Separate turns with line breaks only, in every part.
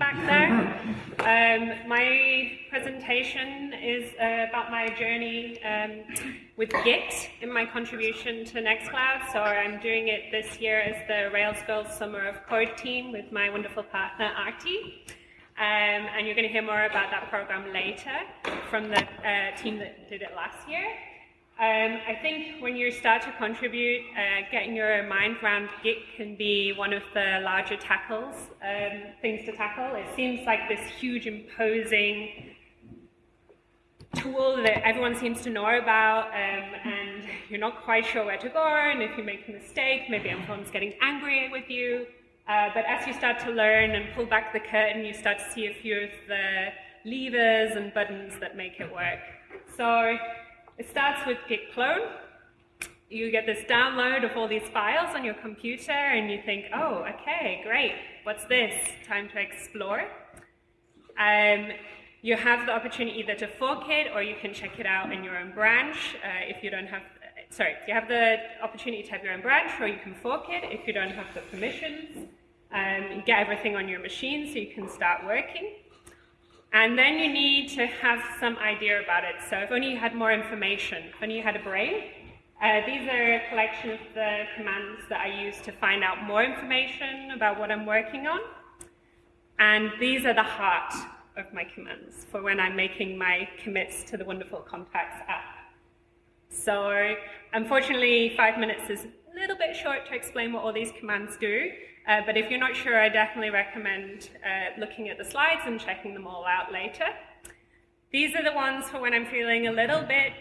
back there. Um, my presentation is uh, about my journey um, with Git in my contribution to Nextcloud. So I'm doing it this year as the Rails Girls Summer of Code team with my wonderful partner, Artie. Um, and you're going to hear more about that program later from the uh, team that did it last year. Um, I think when you start to contribute, uh, getting your mind around Git can be one of the larger tackles, um, things to tackle. It seems like this huge imposing tool that everyone seems to know about, um, and you're not quite sure where to go, and if you make a mistake, maybe everyone's getting angry with you. Uh, but as you start to learn and pull back the curtain, you start to see a few of the levers and buttons that make it work. So it starts with git clone. You get this download of all these files on your computer and you think, oh, okay, great. What's this? Time to explore. Um, you have the opportunity either to fork it or you can check it out in your own branch uh, if you don't have, sorry, you have the opportunity to have your own branch or you can fork it if you don't have the permissions. Um, get everything on your machine so you can start working. And then you need to have some idea about it. So if only you had more information, if only you had a brain, uh, these are a collection of the commands that I use to find out more information about what I'm working on. And these are the heart of my commands for when I'm making my commits to the Wonderful Contacts app. So unfortunately, five minutes is a little bit short to explain what all these commands do. Uh, but if you're not sure, I definitely recommend uh, looking at the slides and checking them all out later. These are the ones for when I'm feeling a little bit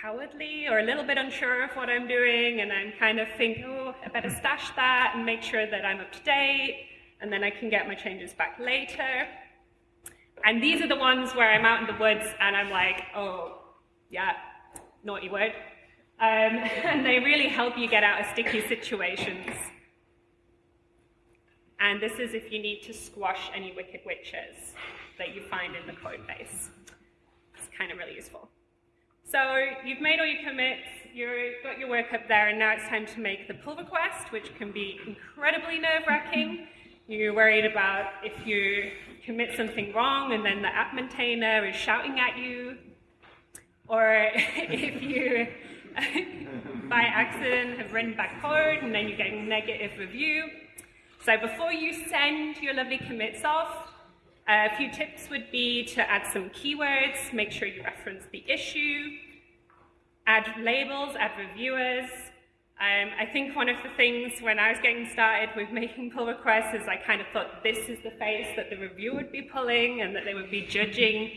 cowardly or a little bit unsure of what I'm doing and I'm kind of thinking, oh, I better stash that and make sure that I'm up to date and then I can get my changes back later. And these are the ones where I'm out in the woods and I'm like, oh, yeah, naughty word. Um, and they really help you get out of sticky situations. And this is if you need to squash any wicked witches that you find in the code base. It's kind of really useful. So you've made all your commits, you've got your work up there, and now it's time to make the pull request, which can be incredibly nerve-wracking. You're worried about if you commit something wrong and then the app maintainer is shouting at you, or if you, by accident, have written back code and then you're getting negative review. So before you send your lovely commits off, a few tips would be to add some keywords, make sure you reference the issue, add labels, add reviewers. Um, I think one of the things when I was getting started with making pull requests is I kind of thought this is the face that the reviewer would be pulling and that they would be judging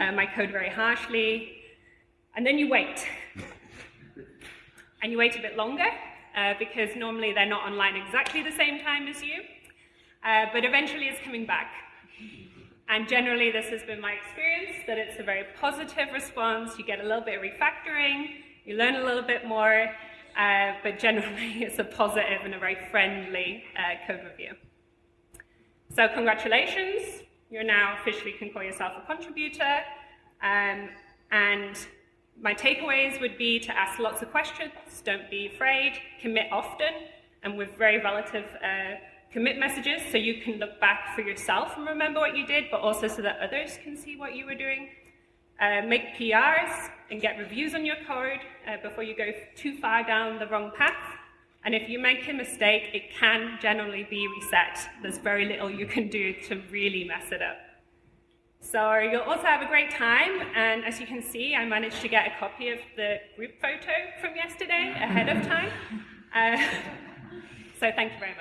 uh, my code very harshly. And then you wait. and you wait a bit longer uh, because normally they're not online exactly the same time as you, uh, but eventually it's coming back. And generally this has been my experience, that it's a very positive response, you get a little bit of refactoring, you learn a little bit more, uh, but generally it's a positive and a very friendly uh, code review. So congratulations, you're now officially can call yourself a contributor, um, and my takeaways would be to ask lots of questions, don't be afraid, commit often, and with very relative uh, commit messages so you can look back for yourself and remember what you did, but also so that others can see what you were doing. Uh, make PRs and get reviews on your code uh, before you go too far down the wrong path. And if you make a mistake, it can generally be reset. There's very little you can do to really mess it up. So you'll also have a great time, and as you can see, I managed to get a copy of the group photo from yesterday ahead of time. Uh, so thank you very much.